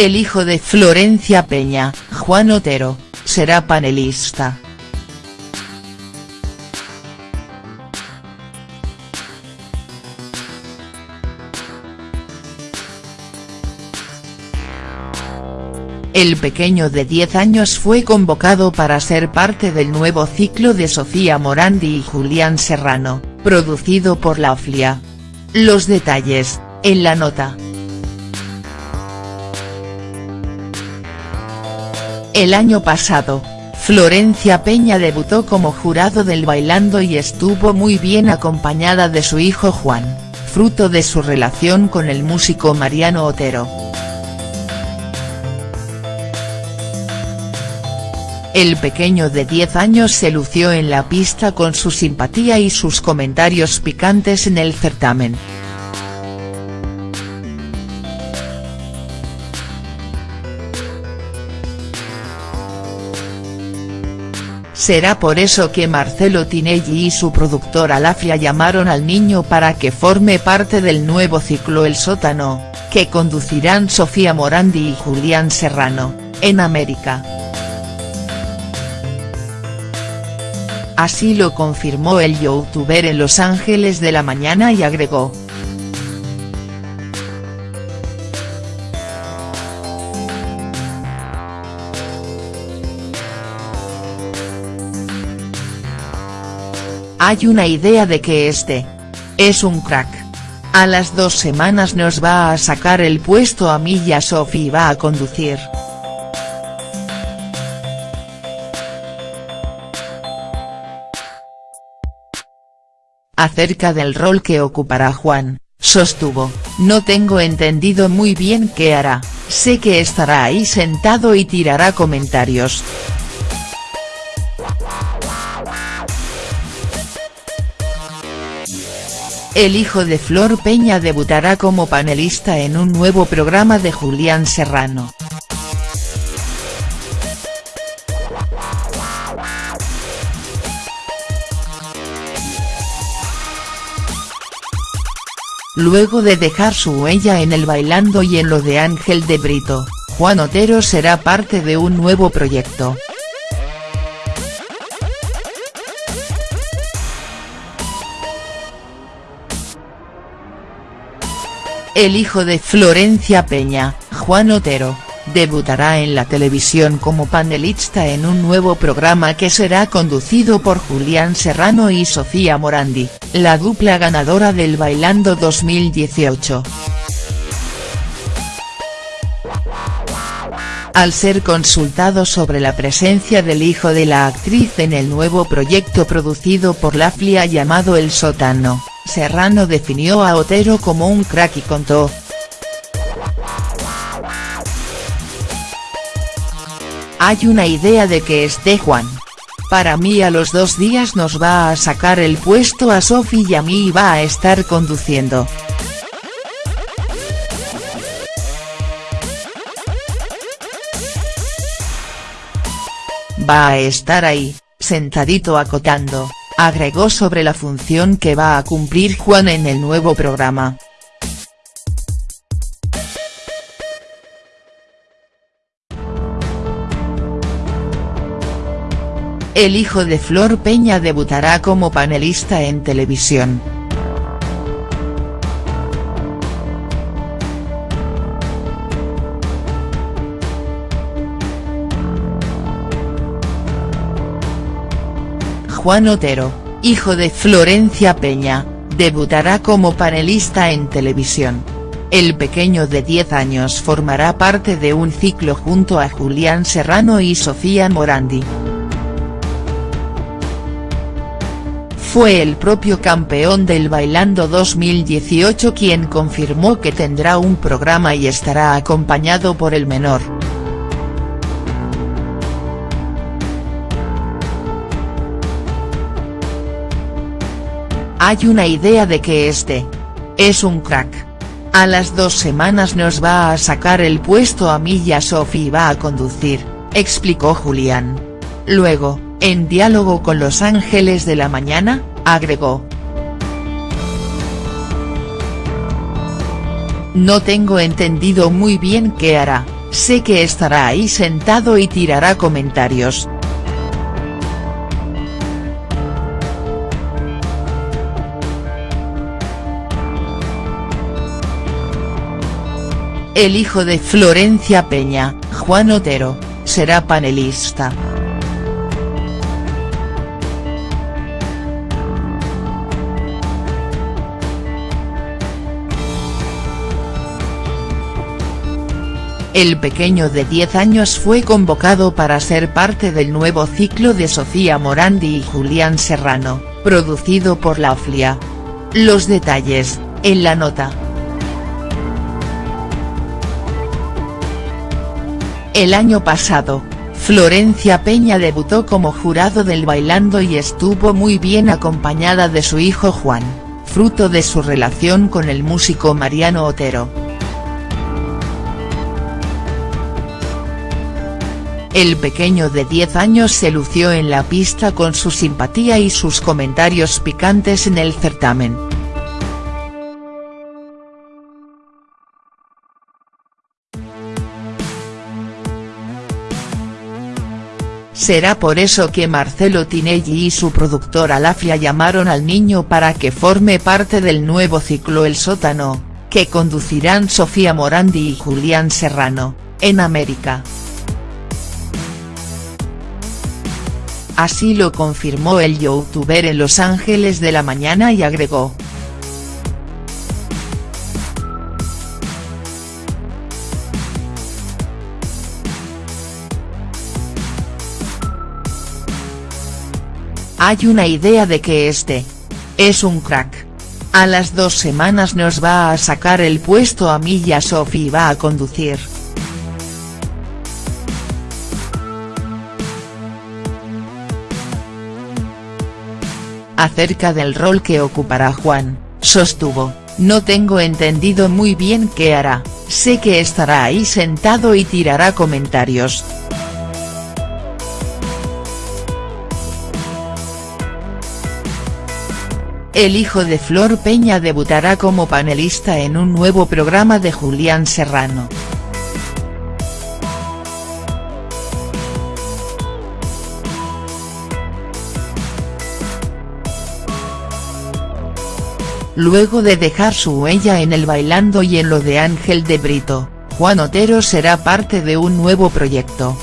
El hijo de Florencia Peña, Juan Otero, será panelista. El pequeño de 10 años fue convocado para ser parte del nuevo ciclo de Sofía Morandi y Julián Serrano, producido por la OFLIA. Los detalles, en la nota. El año pasado, Florencia Peña debutó como jurado del Bailando y estuvo muy bien acompañada de su hijo Juan, fruto de su relación con el músico Mariano Otero. El pequeño de 10 años se lució en la pista con su simpatía y sus comentarios picantes en el certamen. Será por eso que Marcelo Tinelli y su productora Lafia llamaron al niño para que forme parte del nuevo ciclo El Sótano, que conducirán Sofía Morandi y Julián Serrano, en América. Así lo confirmó el youtuber en Los Ángeles de la Mañana y agregó. Hay una idea de que este. Es un crack. A las dos semanas nos va a sacar el puesto a mí y a Sophie va a conducir. Acerca del rol que ocupará Juan, sostuvo, no tengo entendido muy bien qué hará, sé que estará ahí sentado y tirará comentarios. El hijo de Flor Peña debutará como panelista en un nuevo programa de Julián Serrano. Luego de dejar su huella en el Bailando y en lo de Ángel de Brito, Juan Otero será parte de un nuevo proyecto. El hijo de Florencia Peña, Juan Otero, debutará en la televisión como panelista en un nuevo programa que será conducido por Julián Serrano y Sofía Morandi, la dupla ganadora del Bailando 2018. Al ser consultado sobre la presencia del hijo de la actriz en el nuevo proyecto producido por la FLIA llamado El Sótano, Serrano definió a Otero como un crack y contó, Hay una idea de que esté Juan. Para mí a los dos días nos va a sacar el puesto a Sofi y a mí va a estar conduciendo. Va a estar ahí, sentadito acotando, agregó sobre la función que va a cumplir Juan en el nuevo programa. El hijo de Flor Peña debutará como panelista en televisión. Juan Otero, hijo de Florencia Peña, debutará como panelista en televisión. El pequeño de 10 años formará parte de un ciclo junto a Julián Serrano y Sofía Morandi. Fue el propio campeón del Bailando 2018 quien confirmó que tendrá un programa y estará acompañado por el menor. Hay una idea de que este. Es un crack. A las dos semanas nos va a sacar el puesto a mí y a Sophie va a conducir, explicó Julián. Luego, en diálogo con Los Ángeles de la Mañana, agregó. No tengo entendido muy bien qué hará, sé que estará ahí sentado y tirará comentarios. El hijo de Florencia Peña, Juan Otero, será panelista. El pequeño de 10 años fue convocado para ser parte del nuevo ciclo de Sofía Morandi y Julián Serrano, producido por la FLIA. Los detalles, en la nota. El año pasado, Florencia Peña debutó como jurado del Bailando y estuvo muy bien acompañada de su hijo Juan, fruto de su relación con el músico Mariano Otero. El pequeño de 10 años se lució en la pista con su simpatía y sus comentarios picantes en el certamen. Será por eso que Marcelo Tinelli y su productora Lafia llamaron al niño para que forme parte del nuevo ciclo El Sótano, que conducirán Sofía Morandi y Julián Serrano, en América. Así lo confirmó el youtuber en Los Ángeles de la Mañana y agregó. Hay una idea de que este. Es un crack. A las dos semanas nos va a sacar el puesto a mí y a Sophie va a conducir. Acerca del rol que ocupará Juan, sostuvo, no tengo entendido muy bien qué hará, sé que estará ahí sentado y tirará comentarios. El hijo de Flor Peña debutará como panelista en un nuevo programa de Julián Serrano. Luego de dejar su huella en el Bailando y en lo de Ángel de Brito, Juan Otero será parte de un nuevo proyecto.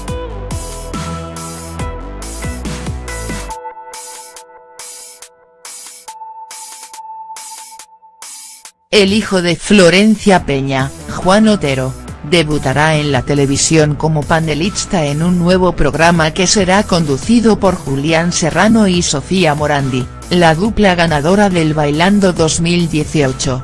El hijo de Florencia Peña, Juan Otero, debutará en la televisión como panelista en un nuevo programa que será conducido por Julián Serrano y Sofía Morandi, la dupla ganadora del Bailando 2018.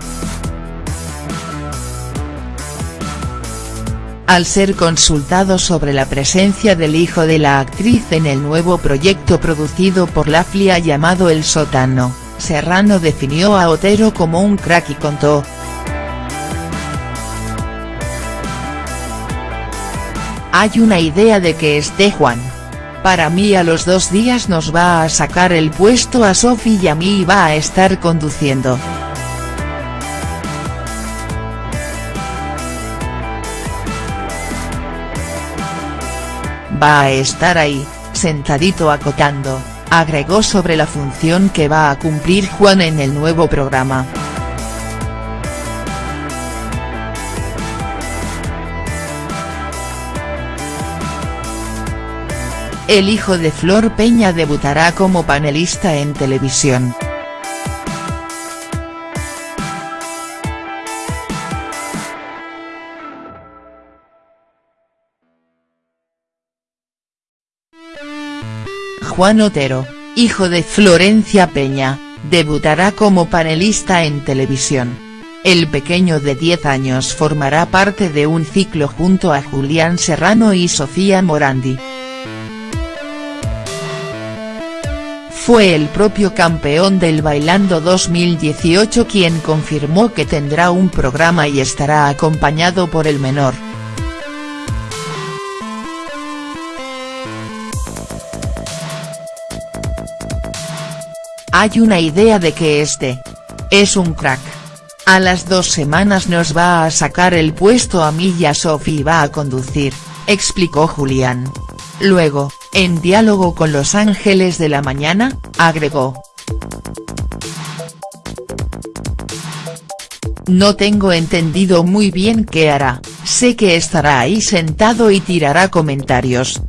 Al ser consultado sobre la presencia del hijo de la actriz en el nuevo proyecto producido por la FLIA llamado El Sótano, Serrano definió a Otero como un crack y contó, Hay una idea de que esté Juan. Para mí a los dos días nos va a sacar el puesto a Sofi y a mí va a estar conduciendo. Va a estar ahí, sentadito acotando, agregó sobre la función que va a cumplir Juan en el nuevo programa. El hijo de Flor Peña debutará como panelista en televisión. Juan Otero, hijo de Florencia Peña, debutará como panelista en televisión. El pequeño de 10 años formará parte de un ciclo junto a Julián Serrano y Sofía Morandi. Fue el propio campeón del Bailando 2018 quien confirmó que tendrá un programa y estará acompañado por el menor. Hay una idea de que este. Es un crack. A las dos semanas nos va a sacar el puesto a mí y a Sophie va a conducir, explicó Julián. Luego, en diálogo con Los Ángeles de la Mañana, agregó. No tengo entendido muy bien qué hará, sé que estará ahí sentado y tirará comentarios.